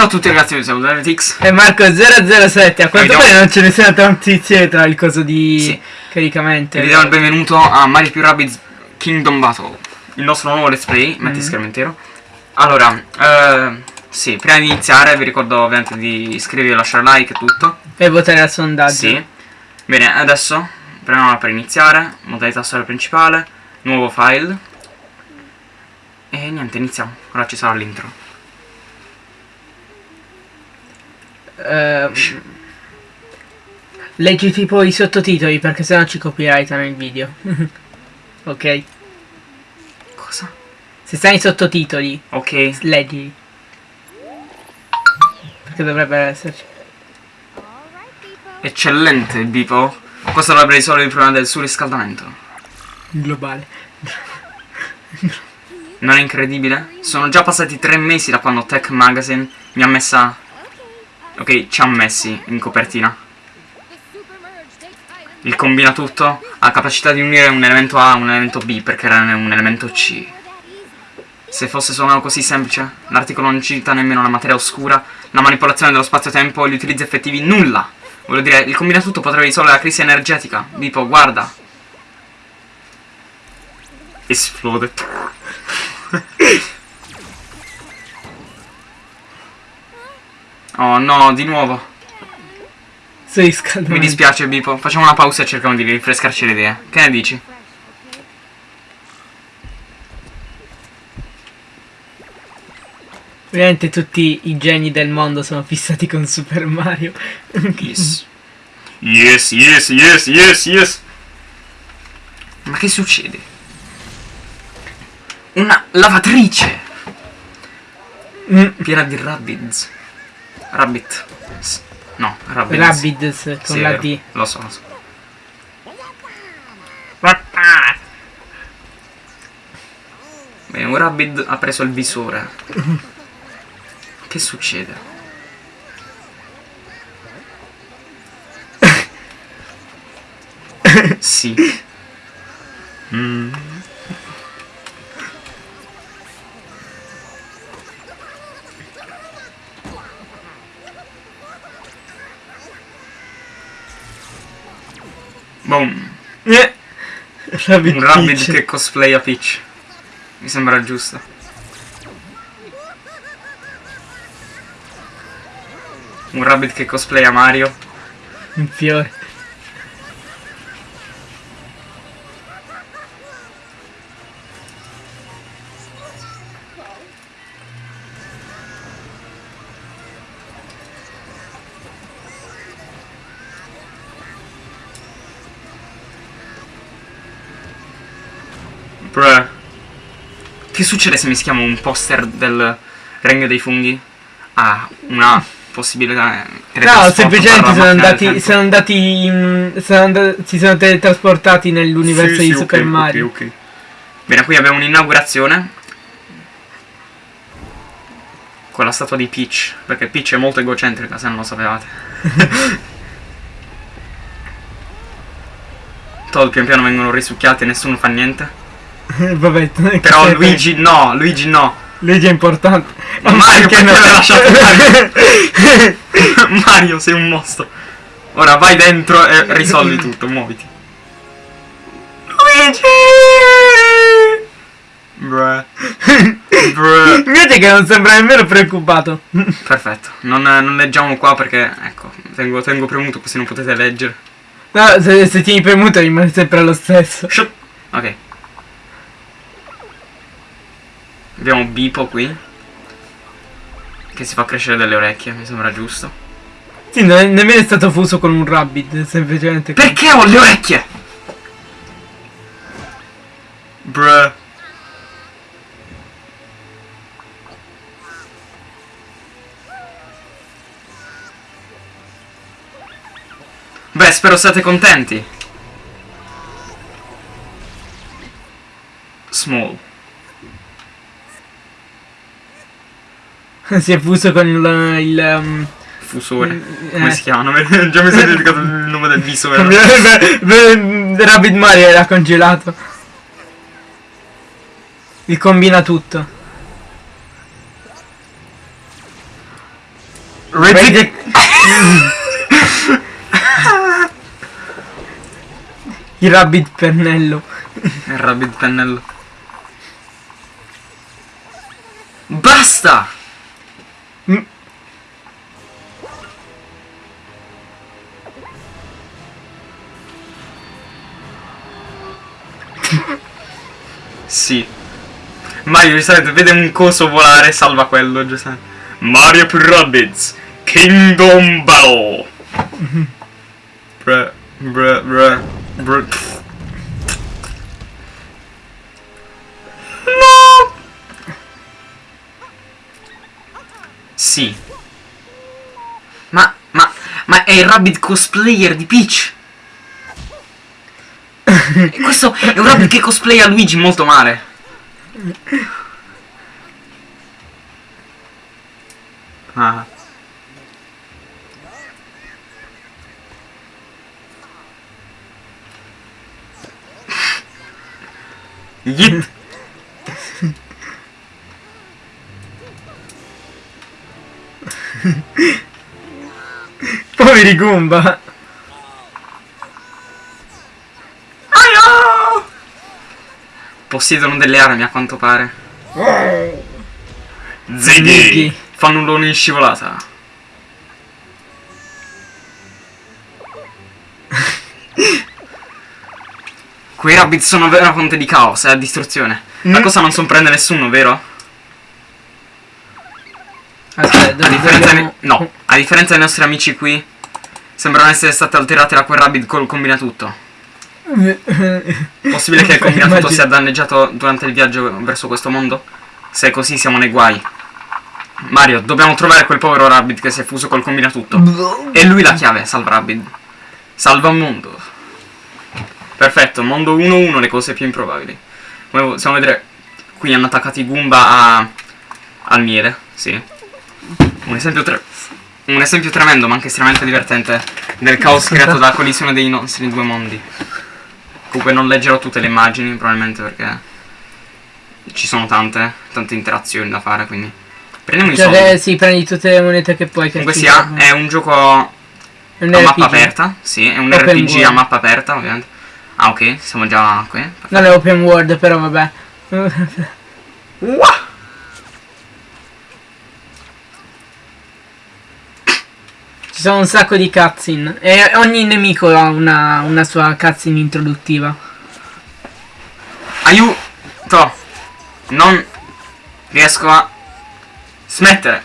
Ciao a tutti ragazzi, io sono Davidx. E Marco007, a quanto pare non ce ne sono transizioni tra il coso di Sì. caricamento. Vi diamo il benvenuto a Mario più Rabbids Kingdom Battle, il nostro nuovo let's play, metti Mhm. schermo intero. Allora, eh, sì, prima di iniziare vi ricordo ovviamente di iscrivervi, lasciare like e tutto. E votare al sondaggio. Sì. Bene, adesso premiamo per iniziare, modalità storia principale, nuovo file. E niente, iniziamo. Ora ci sarà l'intro. Eh, leggi tipo i sottotitoli perché sennò ci copyrightano il video. ok. Cosa? Se stai i sottotitoli, Ok. leggi. Perché dovrebbero esserci. Eccellente, Bipo. Questo dovrebbe risolvere il problema del surriscaldamento. Globale. Non è incredibile? Sono già passati tre mesi da quando Tech Magazine mi ha messa... Ok, ci ha messi in copertina. Il combina tutto ha capacità di unire un elemento A a un elemento B perché era un elemento C. Se fosse solo così semplice, l'articolo non cita nemmeno la materia oscura, la manipolazione dello spazio-tempo e gli utilizzi effettivi, nulla! Voglio dire, il combina tutto potrebbe risolvere la crisi energetica. Bipo, guarda! Esplode. Oh no, di nuovo. Sui riscaldamento. Mi dispiace Bipo, facciamo una pausa e cerchiamo di rinfrescarci le idee. Che ne dici? Ovviamente tutti i geni del mondo sono fissati con Super Mario. Yes. Yes, yes, yes, yes, yes. Ma che succede? Una lavatrice Mm, piena di rabbids. Rabbit. No, rabbids. Rabbids con Sì, la. D. Lo so, lo so. Bene, un rabbid ha preso il visore. Che succede? sì. Mm. Boom. Eh. Rabbid Un rabbid Peach. che cosplaya Peach. Mi sembra giusto. Un rabbit che cosplaya Mario. Un fiore. Che succede se mischiamo un poster del Regno dei Funghi a una possibilità No, teletrasporto semplicemente sono andati, sono andati in, sono and- si sono teletrasportati nell'universo Sì, di sì, Super ok, ok, Mario. ok. Bene, qui abbiamo un'inaugurazione. Con la statua di Peach. Perché Peach è molto egocentrica, se non lo sapevate. Todd pian piano vengono risucchiati e nessuno fa niente. Vabbè, Però che- Luigi no, Luigi no. Luigi è importante. Ma Mario perché perché no? l'ha lasciato Mario? Mario, sei un mostro. Ora vai dentro e risolvi tutto, muoviti. Luigi! Bruh. Bruh. Vedete che non sembra nemmeno preoccupato. Perfetto, non, non leggiamo qua perché, ecco, tengo, tengo premuto così non potete leggere. No, se, se tieni premuto rimane sempre lo stesso. Shut. Ok. Abbiamo Bipo qui. Che si fa crescere delle orecchie, mi sembra giusto. Sì, è nemmeno è stato fuso con un rabbit, semplicemente. Perché ho le orecchie? Bruh. Beh, spero siate contenti. Small. si è fuso con il... il um, Fusore. Eh. Come si chiama? Già mi sono dimenticato il nome del beh, Rabbit Mario era congelato. Il combina tutto. Vedi- Il rabbit pennello. Il rabbit pennello. Basta! Sì. Mario giustamente vede un coso volare, salva quello, giustamente. Mario più Rabbids. Kingdom Battle. Bruh, bruh, bruh, bruh. No! Sì. Ma, ma, ma è il Rabbit cosplayer di Peach. Questo è un Rabbit che cosplaya Luigi molto male. Ah. Yit. Poveri Goomba. Possiedono delle armi a quanto pare. Ziggy! Fanno un lone in scivolata. Quei rabbit sono vera fonte di caos e distruzione. La Mm. cosa non sorprende nessuno, vero? Aspetta, A differenza, dobbiamo- no, a differenza dei nostri amici qui, sembrano essere state alterate da quel rabbit col combinatutto. Possibile che il Immagino- sia danneggiato durante il viaggio verso questo mondo? Se è così siamo nei guai. Mario, dobbiamo trovare quel povero rabbit che si è fuso col combinatutto. E lui la chiave, salva rabbit. Salva un mondo. Perfetto, mondo 1-1, le cose più improbabili. Come possiamo vedere, qui hanno attaccato i Goomba a... al miele, sì. Un esempio, tre- un esempio tremendo, ma anche estremamente divertente, del caos creato dalla collisione dei nostri due mondi. Comunque non leggerò tutte le immagini, probabilmente perché ci sono tante, tante interazioni da fare, quindi... Prendiamo i Cioè, soldi. che si prendi tutte le monete che puoi. Comunque sia, è un gioco a un mappa RPG. aperta, sì, è un Open RPG a world. mappa aperta, ovviamente. Ah, ok, siamo già qui. Non è open world, però vabbè. Ci sono un sacco di cutscene. E ogni nemico ha una, una sua cutscene introduttiva. Aiuto! Non riesco a smettere.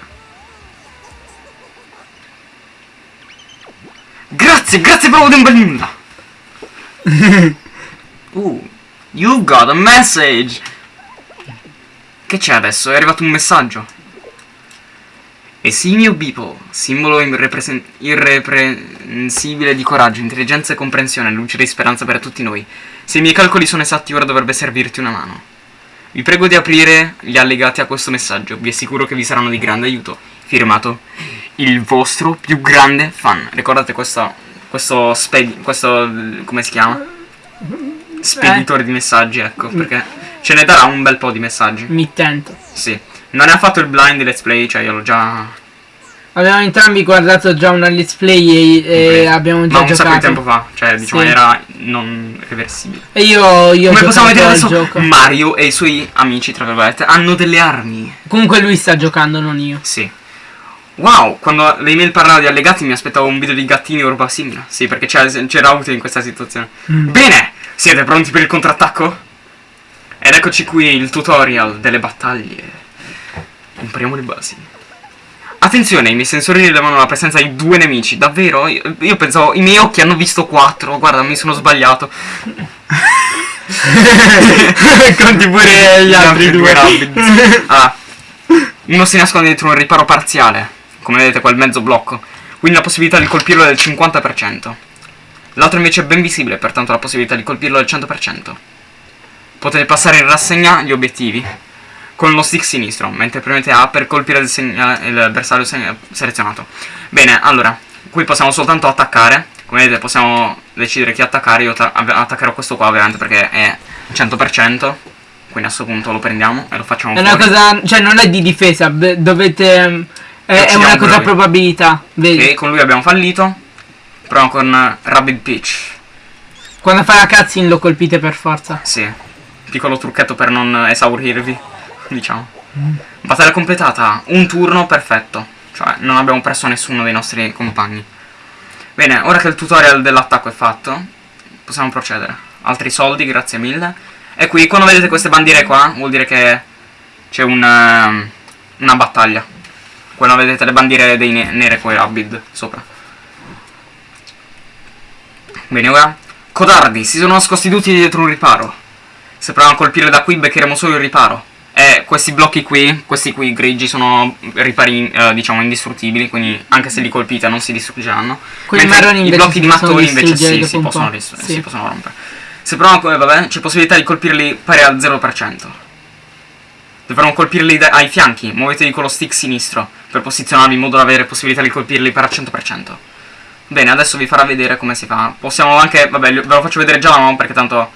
Grazie, grazie proprio di un bel nulla. uh, you got a message. Che c'è adesso? È arrivato un messaggio. Esimio Beeple, simbolo irreprensibile di coraggio, intelligenza e comprensione, luce di speranza per tutti noi. Se i miei calcoli sono esatti, ora dovrebbe servirti una mano. Vi prego di aprire gli allegati a questo messaggio, vi assicuro che vi saranno di grande aiuto. Firmato, il vostro più grande fan. Ricordate questo, questo, questo, come si chiama? Speditore di messaggi, ecco, perché ce ne darà un bel po' di messaggi. Mittente. Sì. Non ha fatto il blind let's play, cioè io l'ho già... Abbiamo entrambi guardato già una let's play e, e abbiamo già Ma un sacco di giocato. tempo fa, cioè diciamo Sì. era non reversibile. E io, io Come possiamo giocato vedere adesso, gioco. Mario e i suoi amici, tra virgolette, hanno delle armi. Comunque lui sta giocando, non io. Sì. Wow, quando le email parlava di allegati mi aspettavo un video di gattini o roba simile. Sì, perché c'era, c'era utile in questa situazione. Mm. Bene, siete pronti per il contrattacco? Ed eccoci qui il tutorial delle battaglie. Impariamo le basi. Attenzione, i miei sensori rilevano la presenza di due nemici. Davvero? Io, io pensavo, i miei occhi hanno visto quattro. Guarda, mi sono sbagliato. Conti pure gli altri due. Ah, uno si nasconde dietro un riparo parziale, come vedete quel mezzo blocco, quindi la possibilità di colpirlo è del 50%. L'altro invece è ben visibile, pertanto la possibilità di colpirlo è del 100%. Potete passare in rassegna gli obiettivi con lo stick sinistro, mentre premete A per colpire il, segna- il bersaglio se- selezionato. Bene, allora, qui possiamo soltanto attaccare, come vedete possiamo decidere chi attaccare, io ta- attaccherò questo qua ovviamente perché è 100%, quindi a questo punto lo prendiamo e lo facciamo È una cosa, cioè non è di difesa, dovete ehm, È, una cosa Broly. probabilità. Vedi? E con lui abbiamo fallito. Proviamo con eh, Rabbit Peach. Quando fa la cutscene lo colpite per forza. Sì. Piccolo trucchetto per non esaurirvi. Diciamo. Battaglia completata. Un turno perfetto. Cioè, non abbiamo perso nessuno dei nostri compagni. Bene, ora che il tutorial dell'attacco è fatto, possiamo procedere. Altri soldi, grazie mille. E qui, quando vedete queste bandiere qua, vuol dire che c'è un, ehm, una battaglia. Quando vedete le bandiere dei ne nere con i Rabid sopra. Bene, ora. Codardi, si sono nascosti tutti dietro un riparo. Se proviamo a colpire da qui, beccheremo solo il riparo. E questi blocchi qui, questi qui grigi, sono ripari, eh, diciamo, indistruttibili, quindi anche se li colpite non si distruggeranno. Quelli marroni I blocchi di mattoni invece sì, si possono, Sì. si possono rompere. Se proviamo come, vabbè, c'è possibilità di colpirli pari al 0%. Dovremmo colpirli ai fianchi, muovetevi con lo stick sinistro per posizionarvi in modo da avere possibilità di colpirli per al 100%. Bene, adesso vi farà vedere come si fa. Possiamo anche, vabbè, ve lo faccio vedere già mano perché tanto...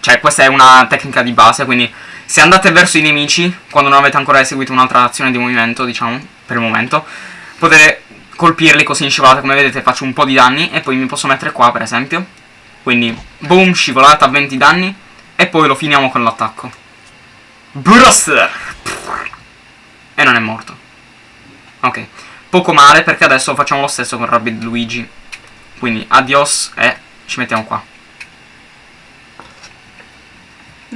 Cioè, questa è una tecnica di base, quindi se andate verso i nemici, quando non avete ancora eseguito un'altra azione di movimento, diciamo, per il momento, potete colpirli così in scivolata, come vedete faccio un po' di danni e poi mi posso mettere qua, per esempio. Quindi, boom, scivolata, 20 danni, e poi lo finiamo con l'attacco. Buster! E non è morto. Ok. Poco male perché adesso facciamo lo stesso con Rabbid Luigi. Quindi adios e ci mettiamo qua.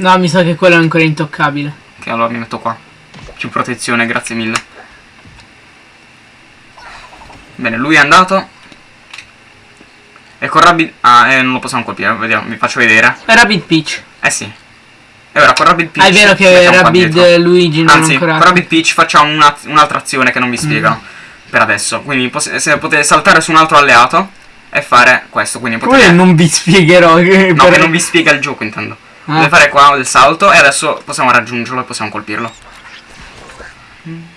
No, mi sa che quello è ancora intoccabile. Ok, allora mi metto qua. Più protezione, grazie mille. Bene, lui è andato. E con Rabbid... Ah, eh, non lo possiamo colpire, vediamo, vi faccio vedere. È Rabbit Peach. Eh sì. E ora con Rabbid Peach... Ah, è vero che dietro. Luigi non Anzi, ancora. con Rabbid Peach facciamo una- un'altra azione che non vi spiegano. Mm. Per adesso. Quindi se potete saltare su un altro alleato e fare questo. Quindi Come potete... non vi spiegherò. che No, per- che non vi spiega il gioco intendo. Ah. Deve fare qua il salto e adesso possiamo raggiungerlo e possiamo colpirlo.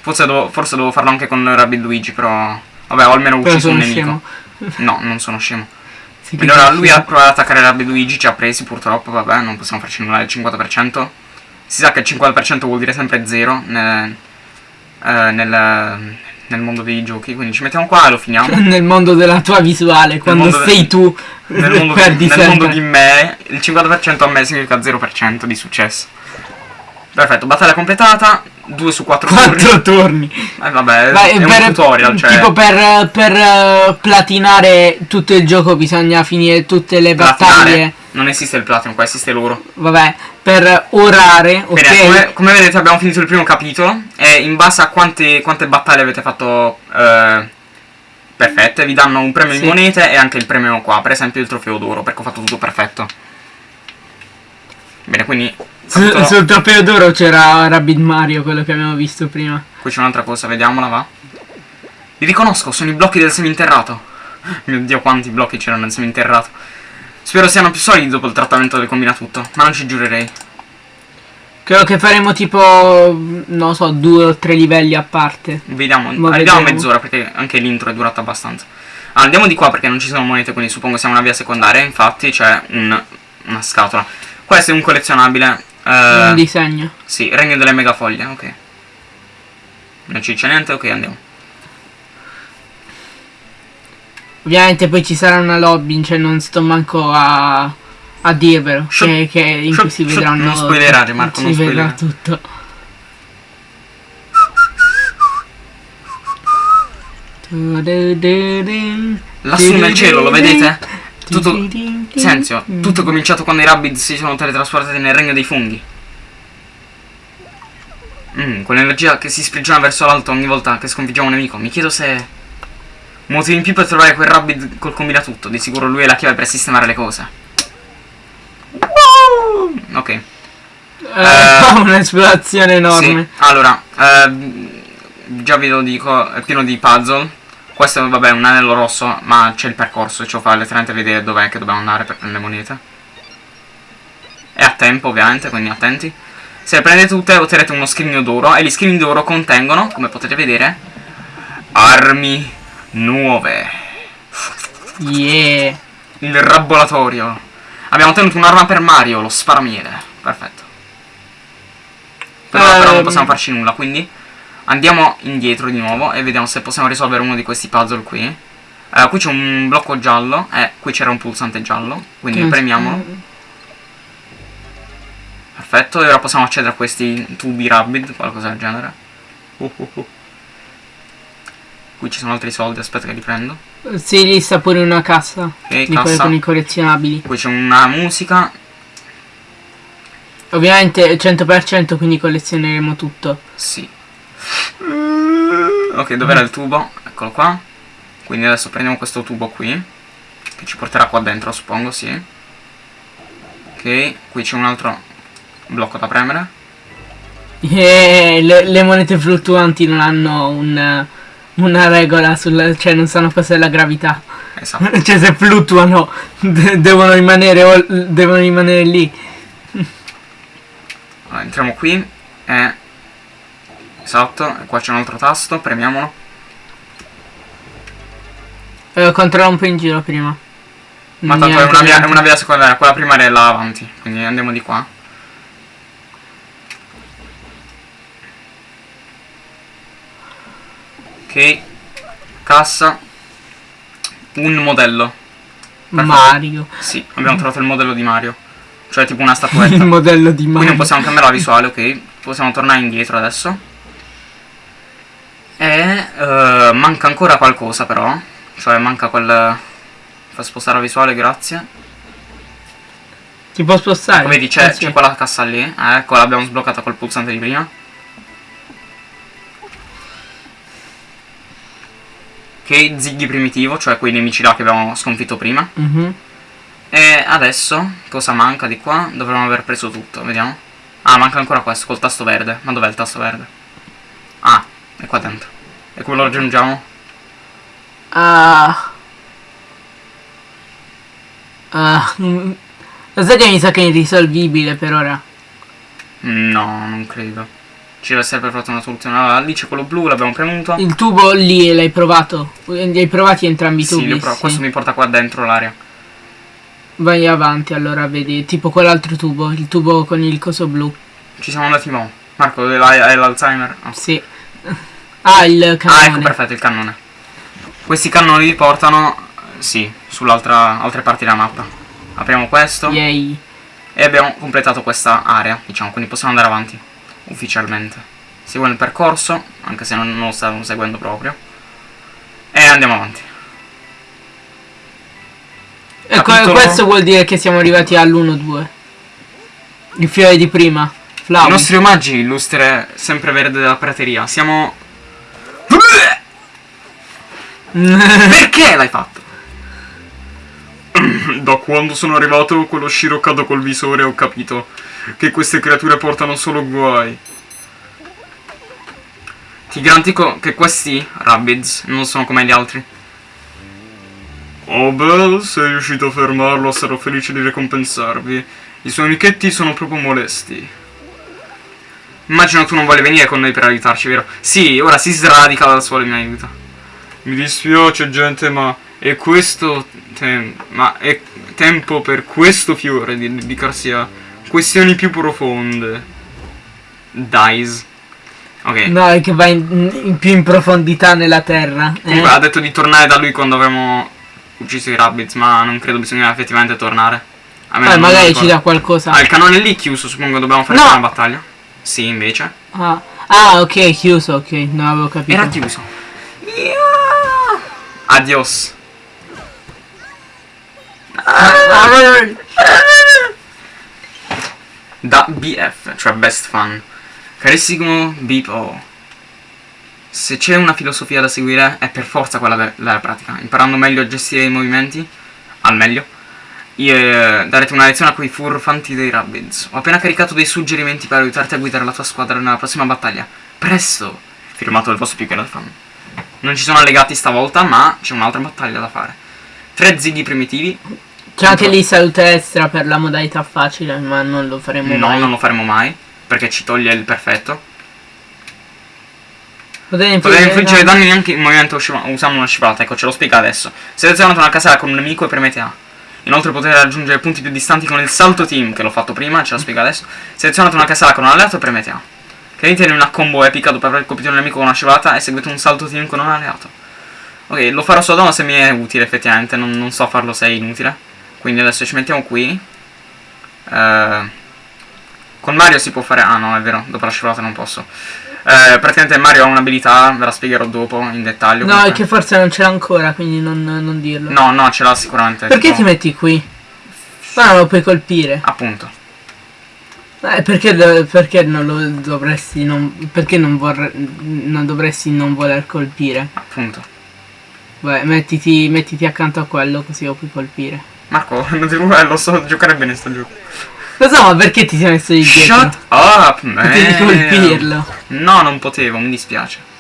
Forse devo, forse devo farlo anche con Rabbid Luigi, però... Vabbè, ho almeno ucciso un nemico. scemo. No, non sono scemo. Sì, Quindi che ora sei lui ha provato ad attaccare Rabbid Luigi, ci ha presi purtroppo, vabbè, non possiamo farci nulla del 50%. Si sa che il 50% vuol dire sempre 0 nel, eh, nel, nel mondo dei giochi, quindi ci mettiamo qua e lo finiamo. Nel mondo della tua visuale, quando de- sei tu, nel mondo, perdi nel mondo di me, il 50% a me significa 0% di successo. Perfetto, battaglia completata, 2 su 4 turni. Quattro turni. Eh, vabbè, Vai, è un per- tutorial, cioè Tipo per, per eh, platinare tutto il gioco bisogna finire tutte le battaglie. Non esiste il platino, qua esiste l'oro. Vabbè, per orare, ok? Bene, come, come vedete abbiamo finito il primo capitolo e in base a quante, quante battaglie avete fatto eh, perfette vi danno un premio Sì. in monete e anche il premio qua, per esempio il trofeo d'oro, perché ho fatto tutto perfetto. Bene, quindi Su- capitolo- sul trofeo d'oro c'era Rabbit Mario, quello che abbiamo visto prima. qui c'è un'altra cosa, vediamola, va. Li riconosco, sono i blocchi del seminterrato. Mio dio, quanti blocchi c'erano nel seminterrato. Spero siano più solidi dopo il trattamento del combinatutto, ma non ci giurerei. Credo che faremo tipo, non so, due o tre livelli a parte. Vediamo, Ma arriviamo a mezz'ora perché anche l'intro è durata abbastanza. Allora, andiamo di qua perché non ci sono monete, quindi suppongo sia una via secondaria. Infatti c'è un- una scatola. Questo è un collezionabile. eh, Un disegno. sì, regno delle megafoglie, ok. Non ci dice niente, ok, andiamo. Ovviamente poi ci sarà una lobby, cioè non sto manco a, a dirvelo. Shut- che, che in cui si vedranno. non spoilerare, Marco, Si non vedrà spoilerare. tutto. Lassù nel cielo, lo vedete? Tutto. Senzio, tutto è cominciato quando i Rabbids si sono teletrasportati nel regno dei funghi. Mm, quell'energia che si sprigiona verso l'alto ogni volta che sconfiggiamo un nemico. Mi chiedo se. Motivo in più per trovare quel Rabbid col combinatutto. Di sicuro lui è la chiave per sistemare le cose. Ok. Eh, Eh, un'esplorazione enorme. Sì, allora, ehm, già vi lo dico, è pieno di puzzle. Questo vabbè è un anello rosso, ma c'è il percorso, ci fa letteralmente vedere dov'è che dobbiamo andare per prendere le monete. È a tempo ovviamente, quindi attenti. Se le prendete tutte otterrete uno scrigno d'oro e gli scrigni d'oro contengono, come potete vedere, armi nuove. Yeah. Il rabbolatorio. Abbiamo ottenuto un'arma per Mario, lo sparamiere. Perfetto. Però, però non Ehm. possiamo farci nulla, quindi Andiamo indietro di nuovo e vediamo se possiamo risolvere uno di questi puzzle qui. Eh, qui c'è un blocco giallo, eh, qui c'era un pulsante giallo, quindi Che- premiamolo. Perfetto, e ora possiamo accedere a questi tubi Rabbit, qualcosa del genere. Uh, uh, uh. Qui ci sono altri soldi, aspetta che li prendo. Sì, lì sta pure una cassa. Ok, di cassa. con i collezionabili. Qui c'è una musica. Ovviamente 100% quindi collezioneremo tutto. Sì. Ok, dov'era il tubo? Eccolo qua. Quindi adesso prendiamo questo tubo qui. Che ci porterà qua dentro, suppongo, sì. Ok, qui c'è un altro blocco da premere. E le, le monete fluttuanti non hanno un- una regola sul. cioè non sanno cos'è la gravità. Esatto. cioè se fluttuano de- devono rimanere devono rimanere lì. Allora, entriamo qui e... Esatto, qua c'è un altro tasto, premiamolo. Eh, controlla un po' in giro prima. Ma tanto è una via, è niente. una via secondaria, quella primaria è là avanti. Quindi andiamo di qua. Ok. Cassa. Un modello. Mario. Sì, abbiamo trovato il modello di Mario. Cioè tipo una Il statuetta. modello di Quindi Mario. non possiamo cambiare la visuale, ok? Possiamo tornare indietro adesso. E eh, manca ancora qualcosa però. Cioè manca quel... Fa spostare la visuale, grazie. Ti può spostare? Ecco, vedi, c'è, sì. c'è quella cassa lì. Eh, ecco, l'abbiamo sbloccata col pulsante di prima. Ok, Ziggy primitivo, cioè quei nemici là che abbiamo sconfitto prima. Mhm. E adesso, cosa manca di qua? Dovremmo aver preso tutto, vediamo. Ah, manca ancora questo, col tasto verde. Ma dov'è il tasto verde? Ah, è qua dentro. E come lo raggiungiamo? Ah. Ah. mm. Lo sai che mi sa che è irrisolvibile per ora. No, non credo. Ci deve essere per forza una soluzione. Allora, lì c'è quello blu, l'abbiamo premuto. Il tubo lì l'hai provato? Li hai provati entrambi i Sì, tubi? li ho provato. questo mi porta qua dentro l'area. Vai avanti allora, vedi, tipo quell'altro tubo, il tubo con il coso blu. Ci siamo andati mo. Marco, hai l'Alzheimer? Ah. Sì. Ah, il Ah, ecco, cannone. perfetto, il cannone. Questi cannoni li portano, sì, sull'altra altre parti della mappa. Apriamo questo Yay. e abbiamo completato questa area, diciamo, quindi possiamo andare avanti, ufficialmente. Seguendo il percorso, anche se non, non lo stavamo seguendo proprio. E andiamo avanti. E Capitolo- questo vuol dire che siamo arrivati all'1-2. Il fiore di prima. I Flavi. nostri omaggi, illustre sempre verde della prateria. Siamo... Perché l'hai fatto? Da quando sono arrivato quello sciroccato col visore ho capito che queste creature portano solo guai. Ti garantisco che questi Rabbids non sono come gli altri. Oh beh, sei riuscito a fermarlo, sarò felice di ricompensarvi. I suoi amichetti sono proprio molesti. Immagino tu non voglia venire con noi per aiutarci, vero? Sì, ora si sradica dal suolo e mi aiuta. Mi dispiace, gente, ma è questo tem- ma è tempo per questo fiore di dedicarsi a questioni più profonde. Dies. Ok. No, è che va in, in più in profondità nella terra. eh. Comunque ha detto di tornare da lui quando avevamo ucciso i rabbits, ma non credo bisogna effettivamente tornare. A me Eh, magari ci dà qualcosa. Ah, il cannone lì chiuso, suppongo dobbiamo fare No! una battaglia. Sì, invece. Ah, ah, ok, chiuso, ok, non avevo capito. Era chiuso. Adios. Da BF, cioè Best Fun. Carissimo Bipo. Se c'è una filosofia da seguire è per forza quella de- della pratica. Imparando meglio a gestire i movimenti, al meglio, io, eh, darete una lezione a quei furfanti dei Rabbids. Ho appena caricato dei suggerimenti per aiutarti a guidare la tua squadra nella prossima battaglia. Presto! Firmato il vostro più grande fan. Non ci sono allegati stavolta, ma c'è un'altra battaglia da fare. Tre zighi primitivi. C'è anche lì salute extra per la modalità facile, ma non lo faremo No, mai. non lo faremo mai. Perché ci toglie il perfetto. Potete infliggere infliggere danni. danni anche in movimento usando una scivolata. Ecco, ce lo spiega adesso. Selezionate una casella con un nemico e premete A. Inoltre potete raggiungere punti più distanti con il salto team, che l'ho fatto prima, ce lo spiega adesso. Selezionate una casella con un alleato e premete A. Credete in una combo epica dopo aver colpito un nemico con una scivolata e seguite un salto team con un alleato. Ok, lo farò solo se mi è utile effettivamente, non, non so farlo se è inutile. Quindi adesso ci mettiamo qui. Eh, con Mario si può fare... Ah no, è vero, dopo la scivolata non posso. Eh, praticamente Mario ha un'abilità, ve la spiegherò dopo in dettaglio. No, comunque. è che forse non ce l'ha ancora, quindi non, non dirlo. No, no, ce l'ha sicuramente. Perché tipo- ti metti qui? Ma non lo puoi colpire. Appunto. Eh, perché, perché non lo dovresti non. Perché non vorre- non dovresti non voler colpire? Appunto. Beh, mettiti, mettiti accanto a quello così lo puoi colpire. Marco, non ti preoccupare, lo so giocare bene sto gioco. Lo so, ma perché ti sei messo di dietro? Shut up, man. Potevi colpirlo. No, non potevo, mi dispiace.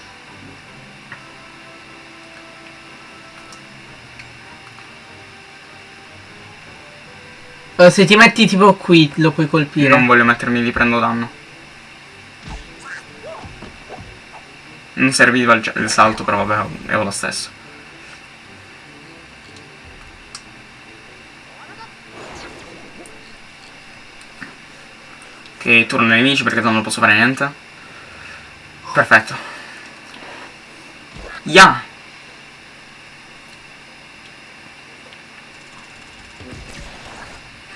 Eh, se ti metti tipo qui lo puoi colpire. Non voglio mettermi lì, prendo danno. Non serviva il, il salto, però vabbè, è lo stesso. Ok, turno ai nemici perché non posso fare niente. Perfetto. Ya!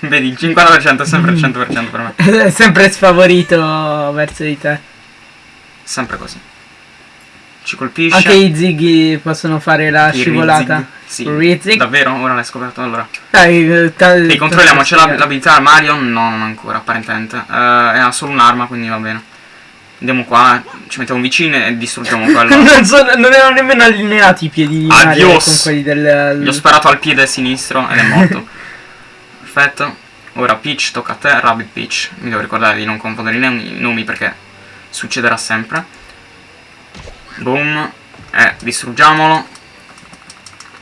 Vedi, il 50% è sempre il 100% per me. È sempre sfavorito verso di te. Sempre così. Ci colpisce. Anche i zighi possono fare la I scivolata. Rizig. Sì. Rizig. Davvero? Ora l'hai scoperto allora. Dai, eh, E controlliamo, c'è l'abilità Mario? No, non ancora, apparentemente. Eh, e ha solo un'arma, quindi va bene. Andiamo qua, ci mettiamo vicino e distruggiamo quello. non, sono- non erano nemmeno allineati i piedi di Mario Adios. con quelli del... Gli ho sparato al piede sinistro ed è morto. Perfetto. Ora Peach, tocca a te, Rabbit Peach. Mi devo ricordare di non confondere i nomi perché succederà sempre. Boom. E distruggiamolo.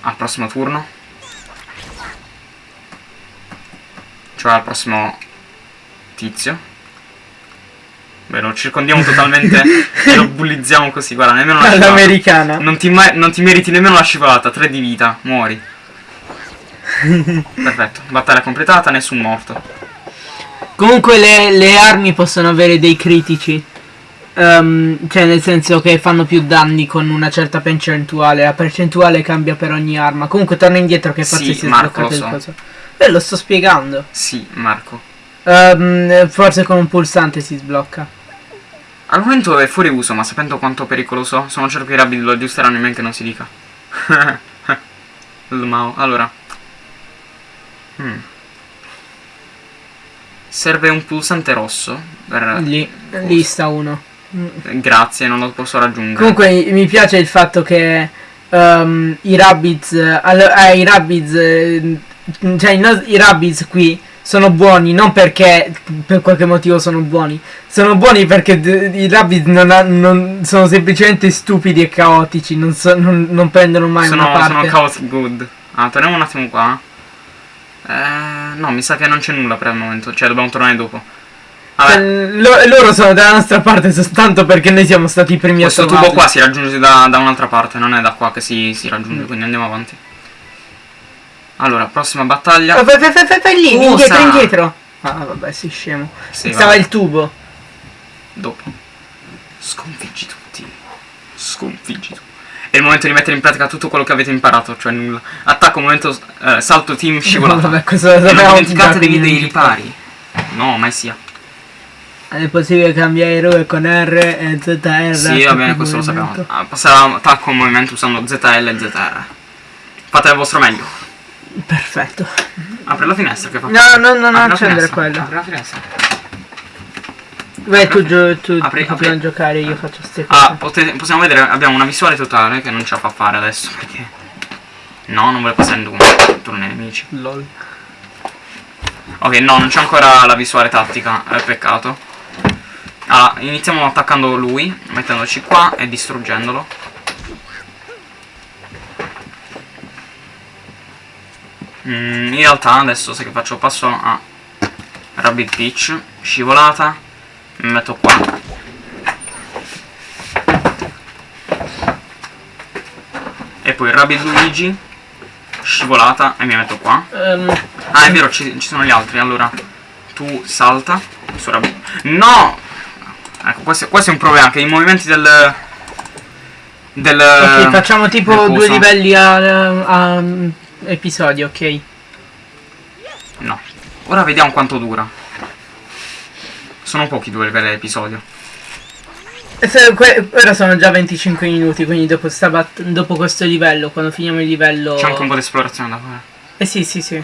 Al prossimo turno. Cioè al prossimo tizio. Beh, lo circondiamo totalmente e lo bullizziamo così, guarda, nemmeno una scivolata. all'americana. Non non ti meriti nemmeno la scivolata, 3 di vita, muori. Perfetto, battaglia completata, nessun morto. Comunque le, le armi possono avere dei critici. Ehm, cioè nel senso che fanno più danni con una certa percentuale. La percentuale cambia per ogni arma. Comunque torna indietro che forse Sì, si è Marco, lo il so. coso. Eh, lo sto spiegando. Sì, Marco. Ehm, forse con un pulsante si sblocca. Al momento è fuori uso, ma sapendo quanto pericoloso, sono certo che i rabbi lo aggiusteranno in men che non si dica. Mao. Allora. Hmm. Serve un pulsante rosso. Per... Lì, lì sta uno. Mm. Grazie, non lo posso raggiungere. Comunque mi- piace il fatto che ehm, i Rabbids, eh, i Rabbids, eh, cioè i, i Rabbids qui sono buoni non perché per qualche motivo sono buoni, sono buoni perché i Rabbids non, ha- non- sono semplicemente stupidi e caotici, non, so- non- non prendono mai sono, una sono parte. chaotic good. Ah, torniamo un attimo qua. Eh, no, mi sa che non c'è nulla per il momento. Cioè, dobbiamo tornare dopo. Vabbè, Eh, lo- loro sono dalla nostra parte soltanto perché noi siamo stati i primi a questo tubo qua si raggiunge da, da un'altra parte, non è da qua che si, si raggiunge, Mm. quindi andiamo avanti. Allora, prossima battaglia. Oh, Fai, fai, fai, fai, lì, Cosa? indietro, indietro. Ah, vabbè, sei scemo. Sì, Stava vabbè, il tubo. dopo. Sconfiggi tutti. Sconfiggi tutti. È il momento di mettere in pratica tutto quello che avete imparato, cioè nulla. Attacco, momento, eh, salto, team, scivolata. Vabbè, questo E non dimenticate dei, dei ripari. No, mai sia. È possibile cambiare eroe con R e ZR. Sì, va bene, questo lo sappiamo. Ah, passerà attacco al movimento usando ZL e ZR. Fate il vostro meglio. Perfetto. Apri la finestra che fa. No, no, no, non accendere quello. Apri la finestra. Vai tu, gio- tu Apri- apri. giocare, io faccio ste cose. Ah, pote- possiamo vedere, abbiamo una visuale totale che non ce la fa fare adesso perché... No, non vuole passare in turno, turno ai nemici. LOL. Ok, no, non c'è ancora la visuale tattica, è peccato. Allora, iniziamo attaccando lui, mettendoci qua e distruggendolo. Mm, in realtà adesso se che faccio passo a Rabbit Peach, scivolata, mi metto qua. E poi Rabbit Luigi, scivolata e mi metto qua. Ehm, Ah, è vero, ci, ci sono gli altri. Allora, tu salta su Rabbit. No! Questo, questo è un problema, che i movimenti del... Del... Ok, facciamo tipo due livelli a, a- episodio, ok? No. Ora vediamo quanto dura. Sono pochi due livelli all'episodio. E que- ora sono già 25 minuti, quindi dopo, dopo questo livello, quando finiamo il livello... C'è anche un po' di esplorazione da fare. Eh sì, sì, sì.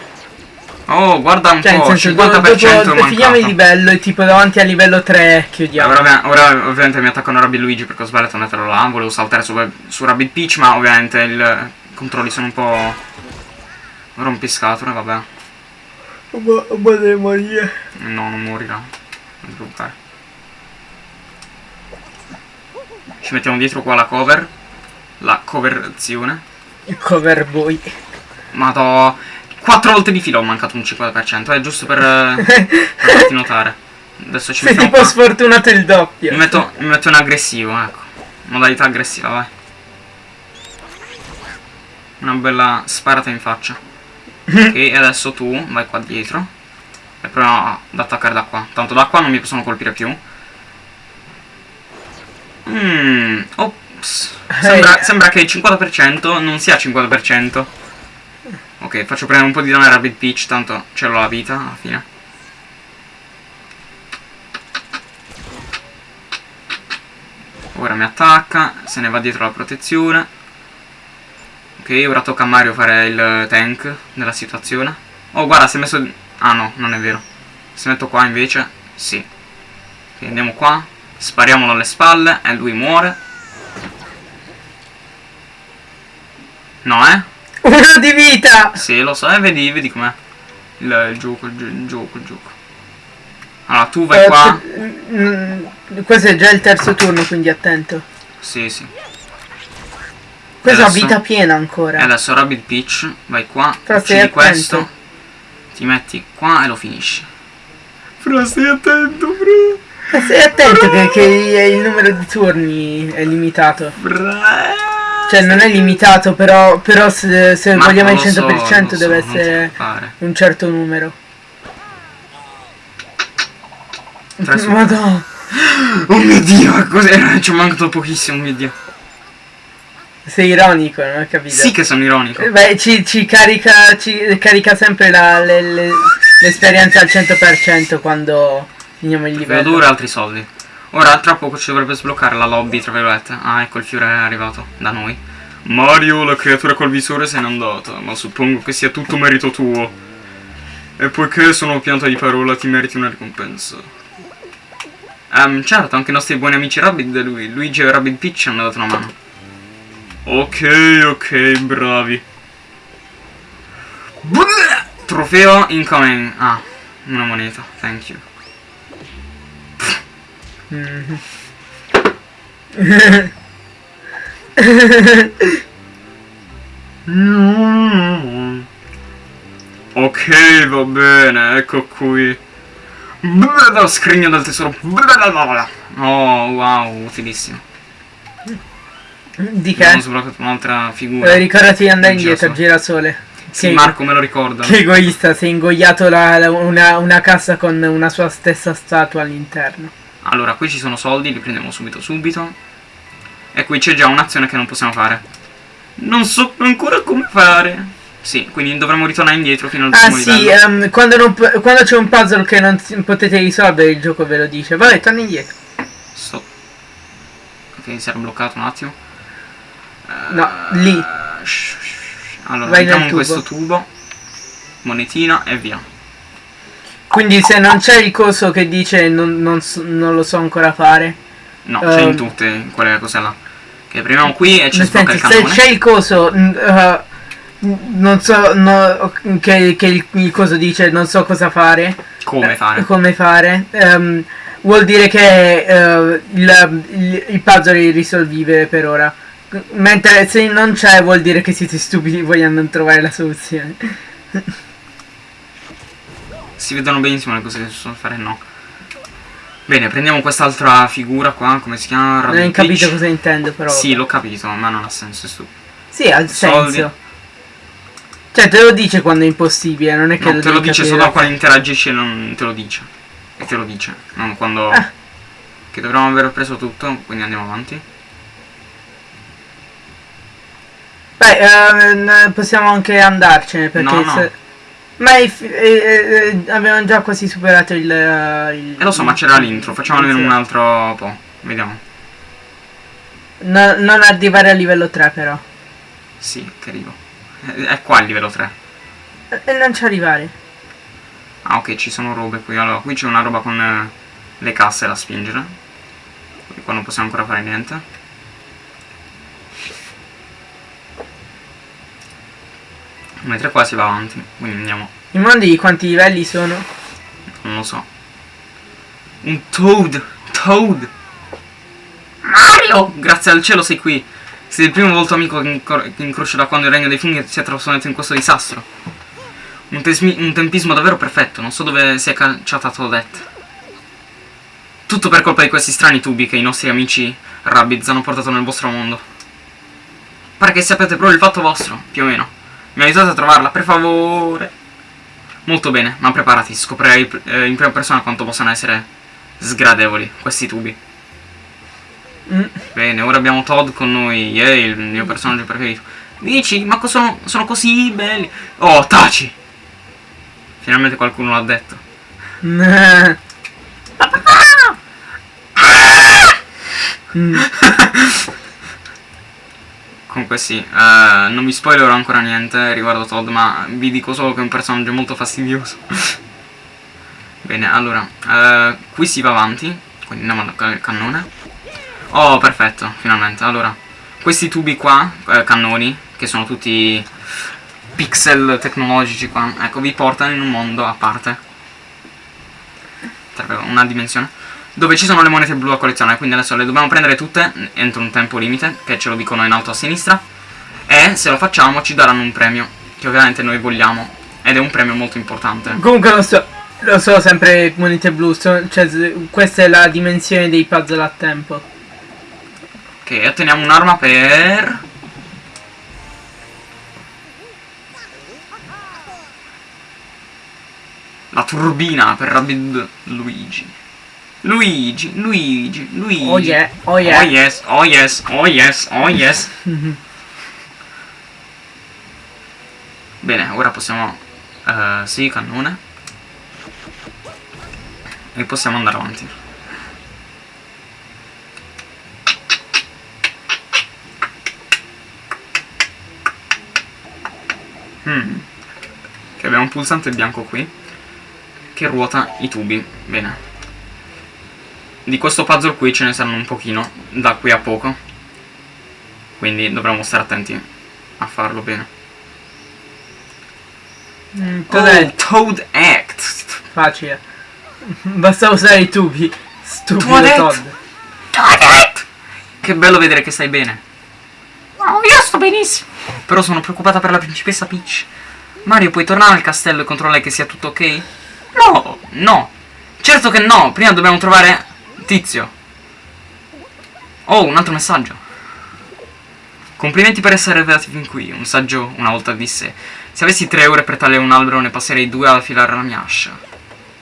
Oh, guarda un Cioè, po', senso, 50% do- è dopo mancato. finiamo il livello e tipo davanti al livello 3 chiudiamo. Ora, ora ovviamente mi attaccano Rabbit Luigi perché ho sbagliato a metterlo là, volevo saltare su, su Rabbit Peach, ma ovviamente il- i controlli sono un po' rompiscatole, vabbè. Ma, ma deve morire. No, non morirà. Non ti preoccupare. Ci mettiamo dietro qua la cover. La coverazione. Il cover boy. Madò. Quattro volte di fila ho mancato un 50%, è giusto per, eh, per farti notare. Adesso ci Sei tipo qua. sfortunato il doppio. Mi metto, mi metto in aggressivo, ecco. Modalità aggressiva, vai. Una bella sparata in faccia. ok, e adesso tu vai qua dietro. E proviamo ad attaccare da qua. Tanto da qua non mi possono colpire più. Mmm, ops. Sembra, Eh. sembra che il 50% non sia 50%. Ok, faccio prendere un po' di danno a Rabbit Peach, tanto ce l'ho la vita alla fine. Ora mi attacca, se ne va dietro la protezione. Ok, ora tocca a Mario fare il tank nella situazione. Oh, guarda, si è messo... Ah no, non è vero. Se metto qua invece, sì. Ok, andiamo qua, spariamolo alle spalle e lui muore. No, eh? Uno di vita! Sì, lo so, e vedi, vedi com'è. Il, il gioco, il, il gioco, il gioco. Allora, tu vai Eh, qua. t- mm, questo è già il terzo turno, quindi attento. Sì, sì. Questo ha Adesso- vita piena ancora. E adesso Rabbit Peach, vai qua, Però uccidi questo, ti metti qua e lo finisci. Fra, stai attento, fra. Eh, Stai attento che, che il numero di turni è limitato. Fra. Cioè non è limitato, però, però se, se Ma vogliamo il lo so, 100% lo so, deve ti essere un certo numero. Madonna. Oh mio dio, cos'era? Ci è mancato pochissimo, oh mio dio. Sei ironico, non ho capito. Sì che sono ironico. Eh, Beh, ci, ci carica, ci carica sempre la- le- le- l'esperienza al 100% quando finiamo il livello. dura altri soldi. Ora tra poco ci dovrebbe sbloccare la lobby, tra virgolette. Ah, ecco il fiore è arrivato da noi. Mario, la creatura col visore se n'è andata, ma suppongo che sia tutto merito tuo. E poiché sono pianta di parola, ti meriti una ricompensa. Ehm, certo, anche i nostri buoni amici Rabbit e lui, Luigi e Rabbit Peach hanno dato una mano. Ok, ok, bravi. Bleh! Trofeo incoming. Ah, una moneta, thank you. Mhm. Ok, va bene, ecco qui. Lo scrigno del tesoro. Oh, wow, utilissimo. Di Abbiamo che? sbloccato un'altra figura. Eh, ricordati di andare indietro, girasole. Sì, che- Marco me lo ricorda. Che egoista, sei ingoiato la- la- una, una cassa con una sua stessa statua all'interno. Allora, qui ci sono soldi, li prendiamo subito subito. E qui c'è già un'azione che non possiamo fare. Non so ancora come fare. Sì, quindi dovremmo ritornare indietro fino al Ah primo sì, livello. ehm, quando, quando c'è un puzzle che non potete risolvere il gioco ve lo dice. Vabbè, torna indietro. Sto. Ok, si era bloccato un attimo. No, lì. Eh, shh, shh. Allora, Vai mettiamo in questo tubo. Monetina e via. Quindi se non c'è il coso che dice non, non so- non lo so ancora fare. No, c'è Ehm. in tutte in quelle cose là. Che premiamo qui e ci sblocca il senso, se cannone. c'è il coso. eh, non so no, che, che il, il coso dice non so cosa fare. Come eh, fare? Come fare. ehm, vuol dire che eh, il, il, il puzzle è irrisolvibile per ora. Mentre se non c'è vuol dire che siete stupidi vogliando non trovare la soluzione. Si vedono benissimo le cose che si possono fare, no. Bene, prendiamo quest'altra figura qua, come si chiama? Non Rabbit hai capito Peach. cosa intendo però. Sì, l'ho capito, ma non ha senso, stupido. Sì, ha Soldi. senso. Cioè, te lo dice quando è impossibile, non è che No, te lo dice capire solo quando interagisci e non te lo dice. E te lo dice, non quando... Ah. Che dovremmo aver preso tutto, quindi andiamo avanti. Beh, eh, possiamo anche andarcene perché... No, no. se- Ma i fi- eh, eh, avevamo già quasi superato il... eh, il E lo so, ma c'era l'intro, facciamo almeno Sì. un altro po'. Vediamo. No- non arrivare a livello 3 però. Sì, che arrivo. Eh, È qua il livello 3. E non ci arrivare. Ah, ok, ci sono robe qui. Allora, qui c'è una roba con eh, le casse da spingere. Quindi qua non possiamo ancora fare niente. Mentre qua si va avanti, quindi andiamo. I mondi quanti livelli sono? Non lo so. Un Toad! Toad! Mario! Grazie al cielo sei qui. Sei il primo volto amico che, incro- che incrocio da quando il regno dei funghi si è trasformato in questo disastro. Un, un tempismo davvero perfetto. Non so dove si è cacciata Toadette. Tutto per colpa di questi strani tubi che i nostri amici Rabbids hanno portato nel vostro mondo. Pare che sappiate proprio il fatto vostro, più o meno. Mi aiutate a trovarla, per favore. Molto bene, ma preparati, scoprirai eh, in prima persona quanto possano essere sgradevoli questi tubi. Mm. Bene, ora abbiamo Todd con noi, yay, il mio personaggio preferito. Dici, ma sono, sono così belli. Oh, taci! Finalmente qualcuno l'ha detto. Mm. Comunque sì, eh, non vi spoilerò ancora niente riguardo Todd, ma vi dico solo che è un personaggio molto fastidioso. Bene, allora, eh, qui si va avanti, quindi andiamo al ca- cannone. Oh, perfetto, finalmente. Allora, questi tubi qua, eh, cannoni, che sono tutti pixel tecnologici qua, ecco, vi portano in un mondo a parte. Una dimensione. Dove ci sono le monete blu a collezionare, quindi adesso le dobbiamo prendere tutte entro un tempo limite, che ce lo dicono in alto a sinistra. E se lo facciamo ci daranno un premio, che ovviamente noi vogliamo. Ed è un premio molto importante. Comunque lo so, lo so sempre monete blu, so- cioè, questa è la dimensione dei puzzle a tempo. Ok, otteniamo un'arma per... La turbina per Rabbid Luigi. Luigi, Luigi, Luigi. Oh yeah, oh yeah. Oh yes, oh yes, oh yes, oh yes. Bene, ora possiamo... eh, sì, cannone. E possiamo andare avanti. Hmm. Che abbiamo un pulsante bianco qui. Che ruota i tubi. Bene. Di questo puzzle qui ce ne saranno un pochino. Da qui a poco. Quindi dovremo stare attenti a farlo bene. Mm, cos'è? Oh, Toad Act. Facile. Basta usare i tubi. Stupido Toadette. Todd. Toadette! Che bello vedere che stai bene. No, io sto benissimo. Però sono preoccupata per la principessa Peach. Mario, puoi tornare al castello e controllare che sia tutto ok? No, no. Certo che no. Prima dobbiamo trovare Tizio. Oh, un altro messaggio. Complimenti per essere arrivati fin qui. Un saggio una volta disse: Se avessi tre ore per tagliare un albero, ne passerei due ad affilare la mia ascia.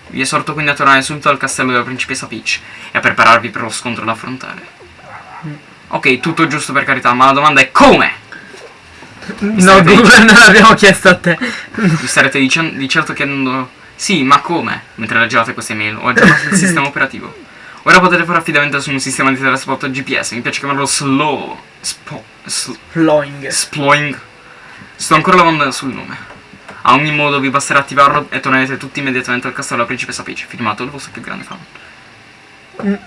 Vi esorto quindi a tornare subito al castello della principessa Peach e a prepararvi per lo scontro da affrontare. Ok, tutto giusto per carità, ma la domanda è come? No, starete Google dicendo- non l'abbiamo chiesto a te. Vi starete dicendo di certo chiedendo Sì, ma come? Mentre leggevate queste mail ho aggiornato il sistema operativo. Ora potete fare affidamento su un sistema di trasporto GPS, mi piace chiamarlo slow. Spo, sl- Flowing. sploing. Sto ancora lavorando sul nome. A ogni modo vi basterà attivarlo e tornerete tutti immediatamente al castello della principessa Peach, firmato il vostro più grande fan.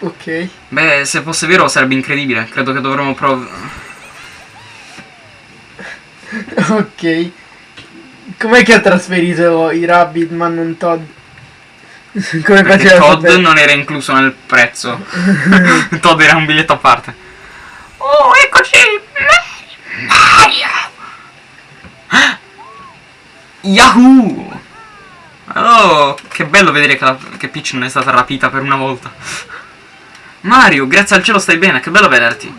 Ok. Beh, se fosse vero sarebbe incredibile. Credo che dovremmo provare. Ok. Com'è che ha trasferito i Rabbit ma non Todd? Come Perché Todd sapere? non era incluso nel prezzo. Todd era un biglietto a parte. Oh, eccoci! Mario! Yahoo! Oh, che bello vedere che, la- che Peach non è stata rapita per una volta. Mario, grazie al cielo stai bene, che bello vederti.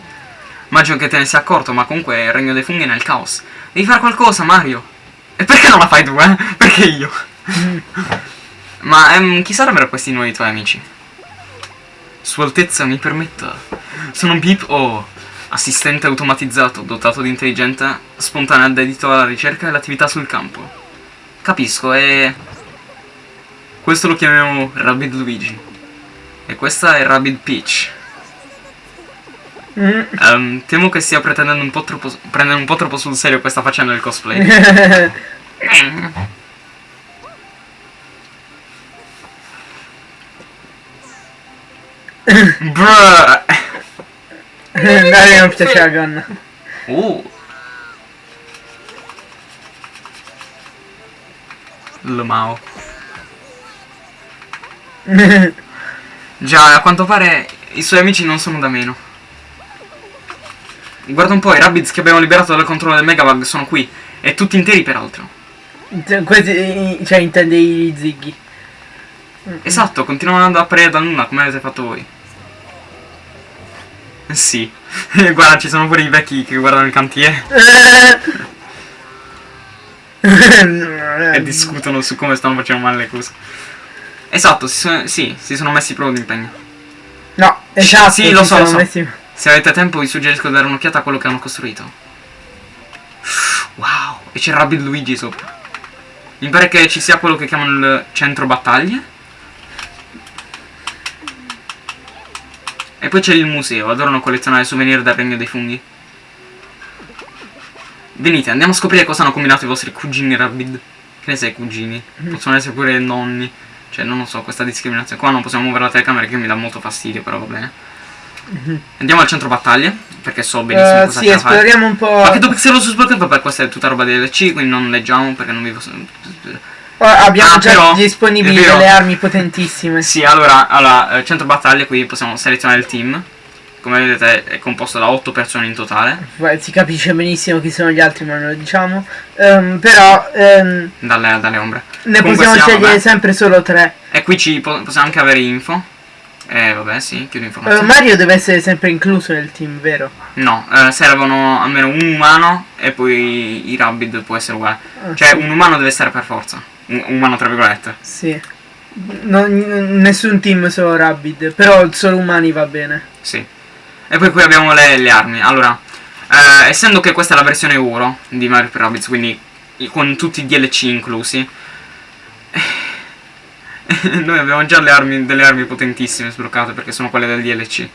Immagino che te ne sia accorto, ma comunque il regno dei funghi è nel caos. Devi fare qualcosa, Mario. E perché non la fai tu, eh? Perché io? Ma ehm, chi sarebbero questi nuovi tuoi amici? Sua Altezza mi permetta. Sono Beep O, assistente automatizzato, dotato di intelligenza spontanea dedito alla ricerca e all'attività sul campo. Capisco, e... Questo lo chiamiamo Rabbid Luigi. E questa è Rabbid Peach. Ehm, temo che stia pretendendo un po' troppo, prendendo un po' troppo sul serio questa faccenda del cosplay. Bruh. Piace la gonna. Uh. Lmao. Già, a quanto pare i suoi amici non sono da meno. Guarda un po', i Rabbids che abbiamo liberato dal controllo del Megabug sono qui. E tutti interi peraltro. Questi, cioè, intende i zighi. Esatto, continuano ad apparire dal nulla come avete fatto voi. Eh, Sì. Guarda, ci sono pure i vecchi che guardano il cantiere e discutono su come stanno facendo male le cose. Esatto, si sono, sì, si sono messi proprio d'impegno. No, esatto. Sì, lo so, lo so. messi- Se avete tempo vi suggerisco di dare un'occhiata a quello che hanno costruito. Wow, e c'è Rabbid Luigi sopra. Mi pare che ci sia quello che chiamano il centro battaglie. E poi c'è il museo, adorano collezionare souvenir dal regno dei funghi. Venite, andiamo a scoprire cosa hanno combinato i vostri cugini Rabbid. Che ne sai cugini? Possono essere pure nonni. Cioè, non lo so, questa discriminazione. Qua non possiamo muovere la telecamera che mi dà molto fastidio, però va bene. Andiamo al centro battaglie, perché so benissimo Eh, cosa sì, da fare. esploriamo un po'. Ma che tu pixelo su sbloccato per questa è tutta roba DLC, quindi non leggiamo perché non vi posso... Oh, abbiamo Ah, già però, disponibili delle armi potentissime. Sì, allora, allora eh, centro battaglie qui possiamo selezionare il team. Come vedete è composto da 8 persone in totale. Beh, Si capisce benissimo chi sono gli altri, ma non lo diciamo. Ehm, però ehm, Dalle, dalle ombre. ne Comunque possiamo sia, scegliere vabbè. sempre solo tre. E qui ci po- possiamo anche avere info. Eh, vabbè, sì, chiudo Eh, informazioni. Mario deve essere sempre incluso nel team, vero? No, eh, servono almeno un umano e poi i Rabbid può essere uguale. Ah, Cioè, sì. un umano deve essere per forza. Umano, tra virgolette. Sì. Non- nessun team solo Rabbid, però solo umani va bene. Sì. E poi qui abbiamo le, le armi. Allora, eh, essendo che questa è la versione Uro di Mario Rabbids, quindi con tutti i DLC inclusi, noi abbiamo già le armi, delle armi potentissime sbloccate perché sono quelle del DLC.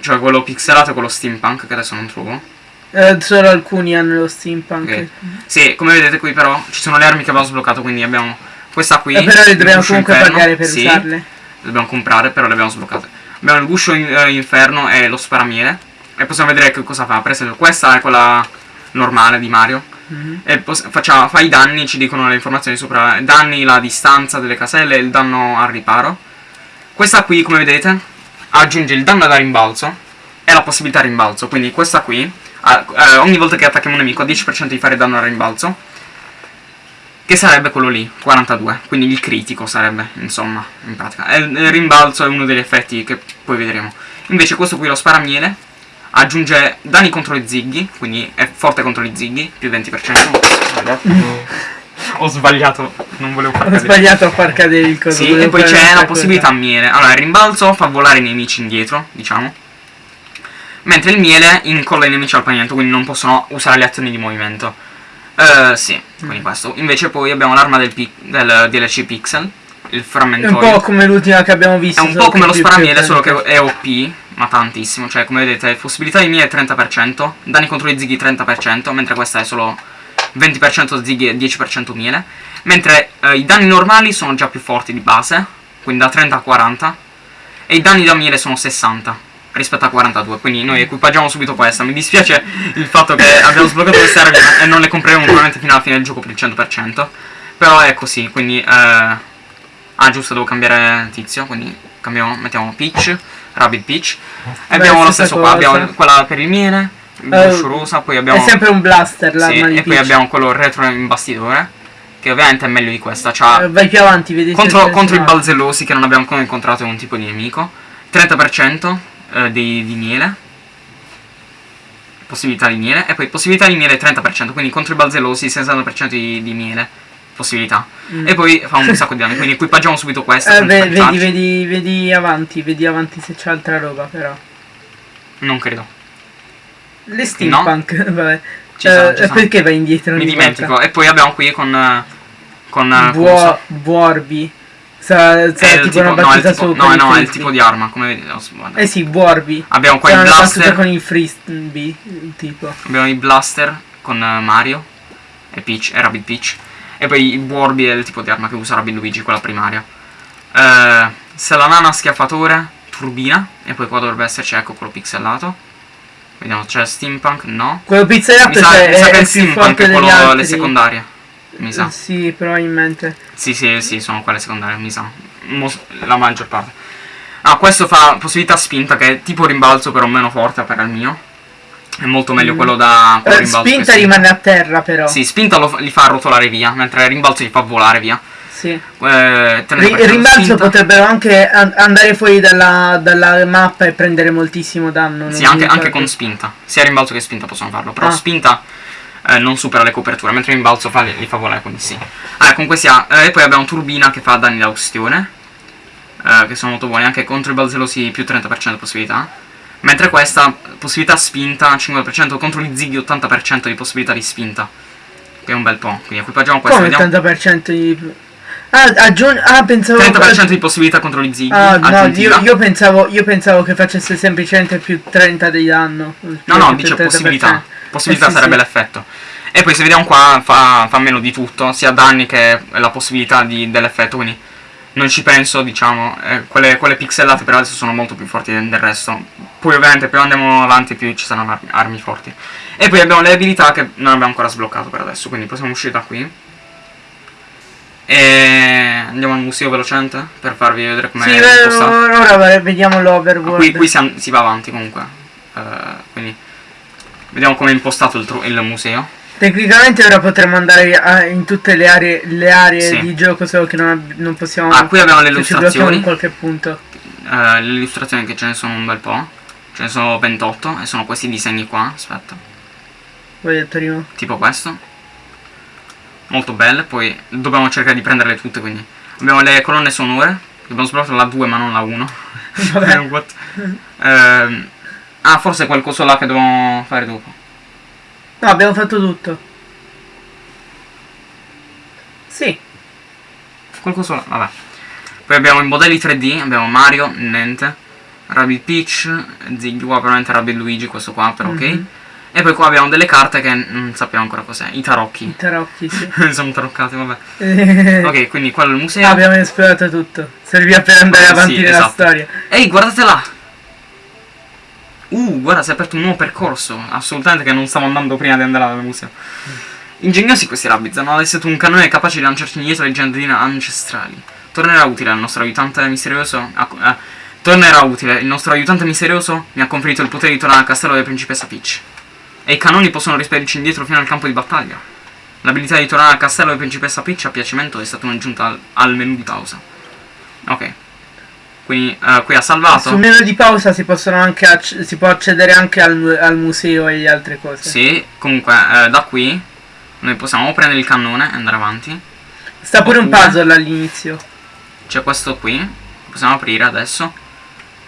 Cioè quello pixelato e quello steampunk che adesso non trovo. Eh, solo alcuni hanno lo steampunk. Ok. Sì, come vedete qui però ci sono le armi che abbiamo sbloccato, quindi abbiamo questa qui. Eh, però le dobbiamo comunque inferno, pagare per sì, usarle. Le dobbiamo comprare, però le abbiamo sbloccate. Abbiamo il guscio in- eh, inferno e lo sparamiele. E possiamo vedere che cosa fa. Per esempio, questa è quella normale di Mario. Mhm. E pos- faccia- fa i danni, ci dicono le informazioni sopra. Danni, la distanza delle caselle e il danno al riparo. Questa qui, come vedete, aggiunge il danno da rimbalzo e la possibilità rimbalzo. Quindi questa qui, a- eh, ogni volta che attacchiamo un nemico ha 10% di fare danno al rimbalzo. Che sarebbe quello lì, 42. Quindi il critico sarebbe, insomma, in pratica. E il il rimbalzo è uno degli effetti che poi vedremo. Invece questo qui, lo sparamiele, aggiunge danni contro i zighi, quindi è forte contro i zighi, più 20%. Ho sbagliato, non volevo far Ho cadere. sbagliato a far cadere il coso. Sì, e poi c'è la possibilità miele. Allora, il rimbalzo fa volare i nemici indietro, diciamo. Mentre il miele incolla i nemici al pavimento, quindi non possono usare le azioni di movimento. Eh, sì, quindi questo. Invece poi abbiamo l'arma del, del DLC Pixel, il È un po' come l'ultima che abbiamo visto. È un po' come lo sparamiele, solo che è OP, ma tantissimo. Cioè, come vedete, possibilità di miele 30%, danni contro i zighi 30%, mentre questa è solo 20% zighi e 10% miele. Mentre eh, i danni normali sono già più forti di base, quindi da 30 a 40. E i danni da miele sono 60 rispetto a 42. Quindi noi equipaggiamo subito questa. Mi dispiace il fatto che abbiamo sbloccato queste armi e non le compreremo probabilmente fino alla fine del gioco per il 100%. Però è così, quindi... Eh, Ah, giusto, devo cambiare tizio, quindi cambiamo, mettiamo Peach, Rabbit Peach. E abbiamo lo stesso qua, abbiamo quella per il miele, Eh, guscio rosa, poi abbiamo... È sempre un blaster sì, l'arma di e poi abbiamo quello retro imbastidore, che ovviamente è meglio di questa. Eh, Vai più avanti, vedi se contro, contro i balzellosi che non abbiamo ancora incontrato un tipo di nemico. 30% eh, di, di miele. Possibilità di miele. E poi possibilità di miele 30%, quindi contro i balzellosi 60% di, di miele. possibilità. Mm. E poi fa un sacco di danni, quindi equipaggiamo subito questa. Eh, ve- vedi, vedi, vedi avanti, vedi avanti se c'è altra roba però. Non credo. Le steampunk, vabbè. Ci sono, Eh, ci sono. perché vai indietro? Mi dimentico. volta? E poi abbiamo qui con... Con... Buo-? Buorbi. Sa, sa È il tipo, tipo, una no, è battuta il tipo, no, i no, è il tipo di arma, come vedete. oh. Eh sì, Buorbi. Abbiamo qua C'è i una battuta blaster. con i frisbee, tipo. Abbiamo i blaster con eh, Mario e Peach e Rabbit Peach. E poi i Borbi è il tipo di arma che usa Rabbit Luigi, quella primaria. Eh, Salanana schiaffatore, turbina. E poi qua dovrebbe esserci, ecco, quello pixelato. Vediamo, c'è Steampunk? No. Quello pizzellato Mi sa, cioè, mi sa è, che è il più Steampunk è quello le secondarie. Mi sa. Sì, probabilmente. Sì, sì, sì, sono quelle secondarie, mi sa. La maggior parte. Ah, questo fa possibilità spinta, che è tipo rimbalzo, però meno forte per il mio. È molto meglio Mm. quello da quello Eh, spinta rimane a terra però. Sì, spinta lo li fa rotolare via, mentre rimbalzo li fa volare via. Sì. Eh, 30% Ri- Il rimbalzo potrebbero anche an- andare fuori dalla, dalla mappa e prendere moltissimo danno. Sì, anche, anche con spinta. Sia rimbalzo che spinta possono farlo. Però Ah. spinta eh, non supera le coperture, mentre rimbalzo fa, li fa volare, quindi sì. Ah, comunque sia. eh, e poi abbiamo turbina che fa danni da ustione. eh, che sono molto buoni. Anche contro i balzelosi più 30% possibilità. Mentre questa, possibilità spinta 50%, contro gli zighi 80% di possibilità di spinta. Che è un bel po'. Quindi equipaggiamo questo. Come Vediamo. 80% di... Ah, aggiung- ah pensavo... 30% di possibilità contro gli zighi. Ah, no, io, io pensavo, io pensavo che facesse semplicemente più 30 di danno. No, no, Più dice 30%. possibilità. Possibilità Eh, sì, sarebbe sì. l'effetto. E poi se vediamo qua fa, fa meno di tutto, sia danni che la possibilità di- dell'effetto, quindi non ci penso, diciamo, eh, quelle, quelle pixelate per adesso sono molto più forti del del resto. Poi ovviamente più andiamo avanti più ci saranno armi, armi forti. E poi abbiamo le abilità che non abbiamo ancora sbloccato per adesso, quindi possiamo uscire da qui. E andiamo al museo velocemente per farvi vedere com'è Sì, impostato. beh, ora vediamo l'overworld. Qui, qui si, si va avanti comunque. Eh, quindi vediamo come è impostato il, il museo. Tecnicamente ora potremmo andare a- in tutte le aree, le aree Sì. di gioco, solo che non, non possiamo... Ah, qui abbiamo le illustrazioni. in qualche punto. Eh, le illustrazioni che ce ne sono un bel po'. Ce ne sono 28 e sono questi disegni qua. Aspetta. Voi detto prima. Tipo questo. Molto belle. Poi dobbiamo cercare di prenderle tutte. Quindi abbiamo le colonne sonore. Abbiamo sbloccato la 2 ma non la 1. Vabbè. What? Ah, forse qualcosa là che dobbiamo fare dopo. No, abbiamo fatto tutto. Sì. Qualcosa là, vabbè. Poi abbiamo i modelli 3D, abbiamo Mario, niente. Rabbit Peach, Ziggy, qua probabilmente Rabbit Luigi, questo qua, però ok. Mhm. E poi qua abbiamo delle carte che non sappiamo ancora cos'è, i tarocchi. I tarocchi, sì. Sono taroccati, vabbè. Eh, Ok, quindi quello è il museo. abbiamo esplorato tutto. Serviva per andare Sì, avanti nella esatto. storia. Ehi, guardate là! Uh, guarda, si è aperto un nuovo percorso. Assolutamente che non stavo andando prima di andare al museo. Ingegnosi questi Rabbids, hanno allestato un cannone capace di lanciarci indietro leggende ancestrali. Tornerà utile al nostro aiutante misterioso. eh, tornerà utile. Il nostro aiutante misterioso mi ha conferito il potere di tornare al castello della principessa Peach. E i cannoni possono rispedirci indietro fino al campo di battaglia. L'abilità di tornare al castello della principessa Peach a piacimento è stata un'aggiunta al, al menu di pausa. Ok. Quindi eh, qui ha salvato. Sul menu di pausa si possono anche si può accedere anche al, al museo e le altre cose. Sì, comunque eh, da qui noi possiamo prendere il cannone e andare avanti. Sta pure un Oppure- puzzle all'inizio. C'è questo qui, possiamo aprire adesso.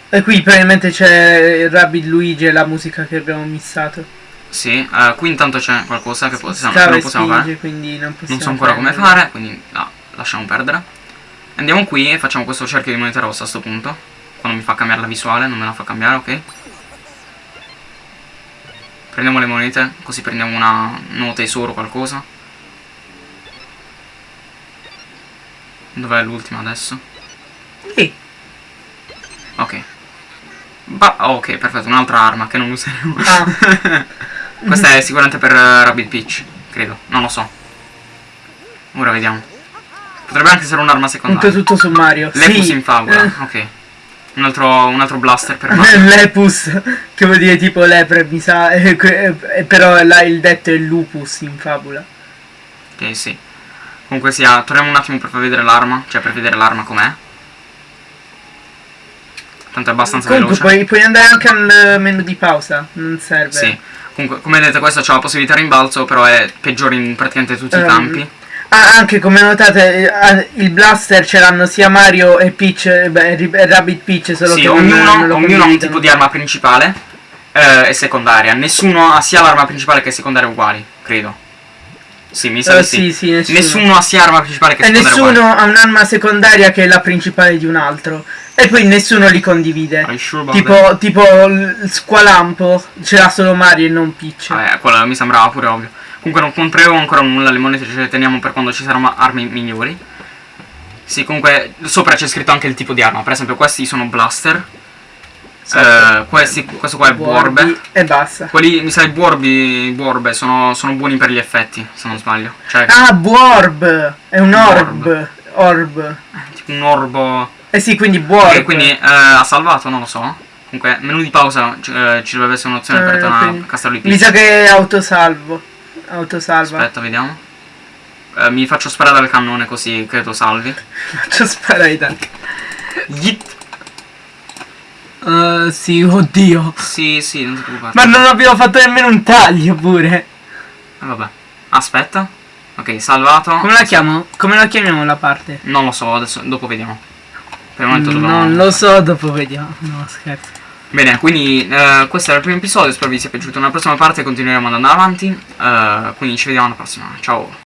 E qui probabilmente c'è il Rabbit Luigi e la musica che abbiamo missato. Sì, eh, qui intanto c'è qualcosa che possiamo, che non possiamo spinge, fare. non Non so ancora come prendere. fare, quindi ah, lasciamo perdere. Andiamo qui e facciamo questo cerchio di moneta rossa a sto punto. Quando mi fa cambiare la visuale, non me la fa cambiare, ok? Prendiamo le monete, così prendiamo una un nuovo tesoro o qualcosa. Dov'è l'ultima adesso? Sì. Ok. Ba- ok, perfetto, un'altra arma che non useremo. Ah. Questa è sicuramente per eh, Rabbit Peach, credo, non lo so. Ora vediamo. Potrebbe anche essere un'arma Punto secondaria. tutto su Mario. Lepus sì. in favola, Eh, ok. Un altro, un altro blaster per Mario. Lepus, che vuol dire tipo lepre, mi sa. eh, eh, però là il detto è lupus in fabula. ok, sì. Comunque sia, torniamo un attimo per far vedere l'arma, cioè per vedere l'arma com'è. Tanto è abbastanza Comunque veloce. puoi, puoi andare anche al menu di pausa, non serve. Sì. Comunque, come vedete, questo ha la possibilità di rimbalzo, però è peggiore in praticamente tutti i Ehm, campi. Ah, anche come notate, eh, ah, il blaster ce l'hanno sia Mario e Peach, eh, beh, Ri- Rabbit Peach, solo Sì, che ognuno, ognuno ha un tipo di arma principale eh, e secondaria. Nessuno ha sia l'arma principale che secondaria uguali, credo. Sì, mi sa Eh, di sì. sì, sì, nessuno. Nessuno ha sia arma principale che E secondaria nessuno ha un'arma secondaria che è la principale di un altro. E poi nessuno li condivide. Sure Tipo, tipo il Squalampo ce l'ha solo Mario e non Peach. Vabbè, quello mi sembrava pure ovvio. Comunque non compreremo ancora nulla, le monete ce le teniamo per quando ci saranno armi migliori. Sì, comunque sopra c'è scritto anche il tipo di arma. Per esempio questi sono blaster. Eh, questi, questo qua è Borbi buorbe. E basta. Quelli, mi sa, i buorbi, buorbe sono, sono buoni per gli effetti, se non sbaglio. Cioè, Ah, Borb! È un orb. Borb. Orb. tipo un orbo... Eh sì, quindi Borb. Ok, quindi eh, ha salvato, non lo so. Comunque, menu di pausa ci- eh, ci dovrebbe essere un'opzione per Eh, tornare a Castello di Mi Peach. sa che è autosalvo. Autosalva. Aspetta, vediamo. Eh, mi faccio sparare dal cannone così credo salvi. Faccio sparare dal Yeet. Uh, sì, oddio. Sì, sì, non ti preoccupare. Ma non abbiamo fatto nemmeno un taglio pure. Eh, vabbè. Aspetta. Ok, salvato. Come la chiamo? Come la chiamiamo la parte? Non lo so, adesso dopo vediamo. Per il momento dobbiamo... Non lo so, dopo vediamo. No, scherzo. Bene, quindi eh, questo era il primo episodio, spero vi sia piaciuto. Nella prossima parte continueremo ad andare avanti. eh, quindi ci vediamo alla prossima. Ciao.